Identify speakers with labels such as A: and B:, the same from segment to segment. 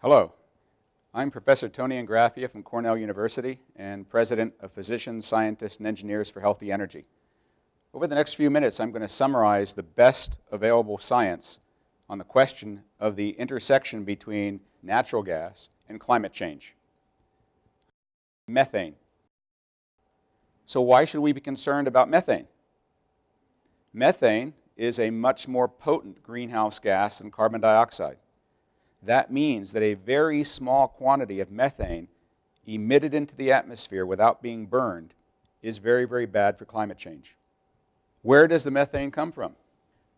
A: Hello, I'm Professor Tony Ingraffea from Cornell University and President of Physicians, Scientists, and Engineers for Healthy Energy. Over the next few minutes, I'm going to summarize the best available science on the question of the intersection between natural gas and climate change. Methane. So why should we be concerned about methane? Methane is a much more potent greenhouse gas than carbon dioxide. That means that a very small quantity of methane emitted into the atmosphere without being burned is very, very bad for climate change. Where does the methane come from?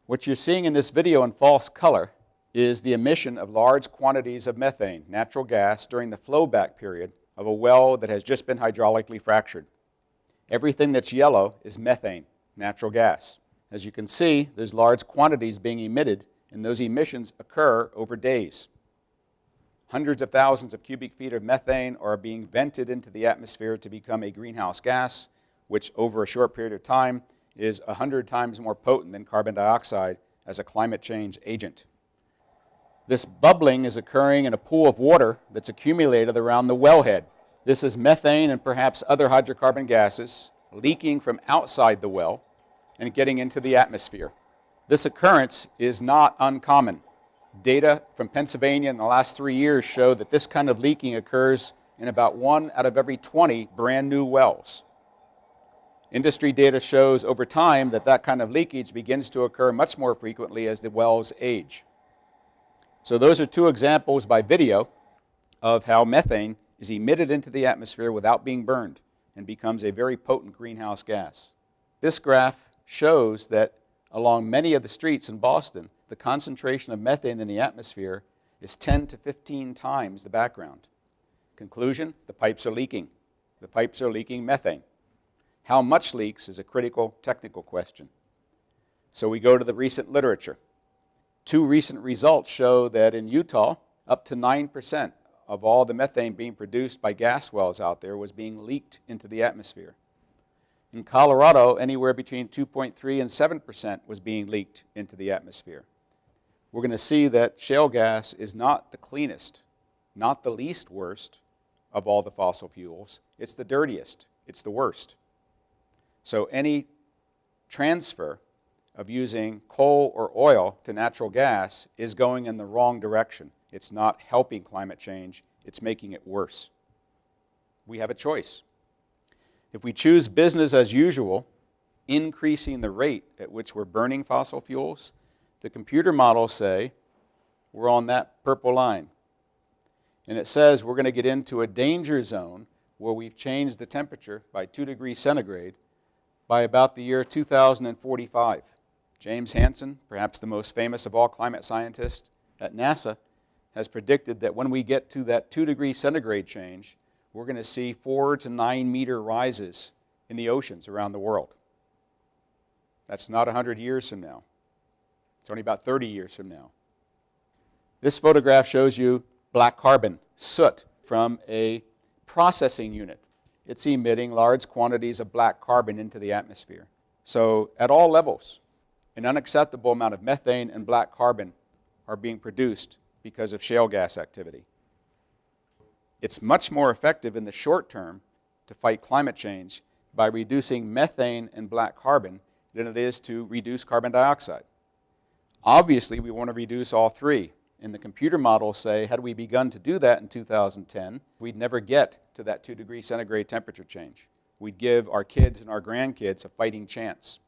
A: What you're seeing in this video in false color is the emission of large quantities of methane, natural gas, during the flowback period of a well that has just been hydraulically fractured. Everything that's yellow is methane, natural gas. As you can see, there's large quantities being emitted, and those emissions occur over days. Hundreds of thousands of cubic feet of methane are being vented into the atmosphere to become a greenhouse gas, which over a short period of time is 100 times more potent than carbon dioxide as a climate change agent. This bubbling is occurring in a pool of water that's accumulated around the wellhead. This is methane and perhaps other hydrocarbon gases leaking from outside the well and getting into the atmosphere. This occurrence is not uncommon. Data from Pennsylvania in the last three years show that this kind of leaking occurs in about one out of every 20 brand new wells. Industry data shows over time that that kind of leakage begins to occur much more frequently as the wells age. So those are two examples by video of how methane is emitted into the atmosphere without being burned and becomes a very potent greenhouse gas. This graph shows that along many of the streets in Boston, the concentration of methane in the atmosphere is 10 to 15 times the background. Conclusion, the pipes are leaking. The pipes are leaking methane. How much leaks is a critical technical question. So we go to the recent literature. Two recent results show that in Utah, up to 9% of all the methane being produced by gas wells out there was being leaked into the atmosphere. In Colorado, anywhere between 2.3 and 7% was being leaked into the atmosphere. We're going to see that shale gas is not the cleanest, not the least worst of all the fossil fuels. It's the dirtiest. It's the worst. So any transfer of using coal or oil to natural gas is going in the wrong direction. It's not helping climate change, it's making it worse. We have a choice. If we choose business as usual, increasing the rate at which we're burning fossil fuels, the computer models say we're on that purple line. And it says we're going to get into a danger zone where we've changed the temperature by 2 degrees centigrade by about the year 2045. James Hansen, perhaps the most famous of all climate scientists at NASA, has predicted that when we get to that 2 degree centigrade change, we're going to see 4 to 9 meter rises in the oceans around the world. That's not 100 years from now. It's only about 30 years from now. This photograph shows you black carbon, soot, from a processing unit it's emitting large quantities of black carbon into the atmosphere. So at all levels, an unacceptable amount of methane and black carbon are being produced because of shale gas activity. It's much more effective in the short term to fight climate change by reducing methane and black carbon than it is to reduce carbon dioxide. Obviously, we want to reduce all three, and the computer models say, had we begun to do that in 2010, we'd never get to that 2 degree centigrade temperature change. We'd give our kids and our grandkids a fighting chance.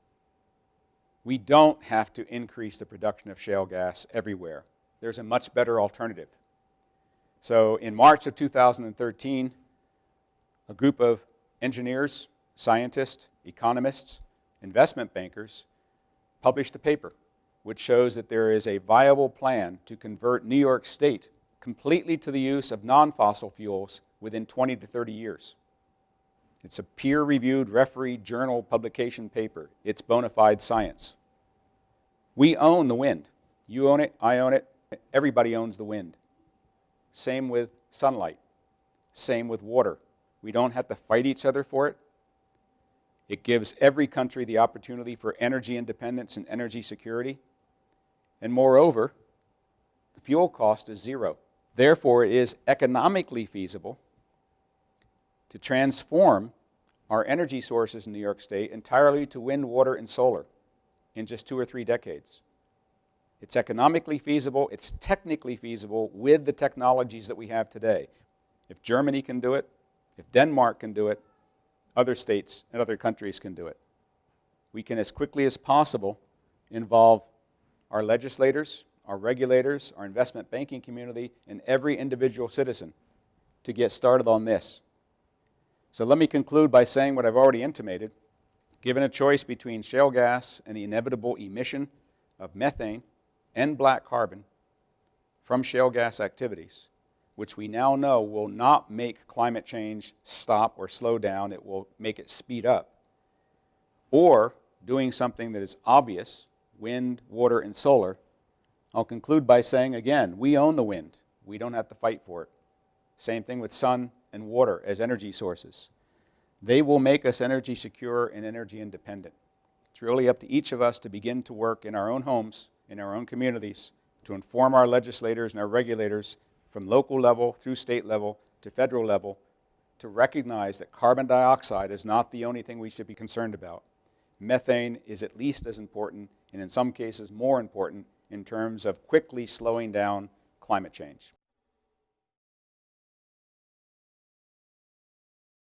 A: We don't have to increase the production of shale gas everywhere. There's a much better alternative. So in March of 2013, a group of engineers, scientists, economists, investment bankers published a paper which shows that there is a viable plan to convert New York State completely to the use of non-fossil fuels within 20 to 30 years. It's a peer-reviewed referee journal publication paper. It's bona fide science. We own the wind. You own it, I own it, everybody owns the wind. Same with sunlight. Same with water. We don't have to fight each other for it. It gives every country the opportunity for energy independence and energy security. And moreover, the fuel cost is zero. Therefore, it is economically feasible to transform our energy sources in New York State entirely to wind, water, and solar in just two or three decades. It's economically feasible, it's technically feasible with the technologies that we have today. If Germany can do it, if Denmark can do it, other states and other countries can do it. We can, as quickly as possible, involve our legislators, our regulators, our investment banking community, and every individual citizen to get started on this. So let me conclude by saying what I've already intimated. Given a choice between shale gas and the inevitable emission of methane and black carbon from shale gas activities, which we now know will not make climate change stop or slow down, it will make it speed up, or doing something that is obvious, wind, water, and solar, I'll conclude by saying again, we own the wind. We don't have to fight for it. Same thing with sun and water as energy sources. They will make us energy secure and energy independent. It's really up to each of us to begin to work in our own homes, in our own communities, to inform our legislators and our regulators from local level through state level to federal level to recognize that carbon dioxide is not the only thing we should be concerned about. Methane is at least as important, and in some cases more important, in terms of quickly slowing down climate change.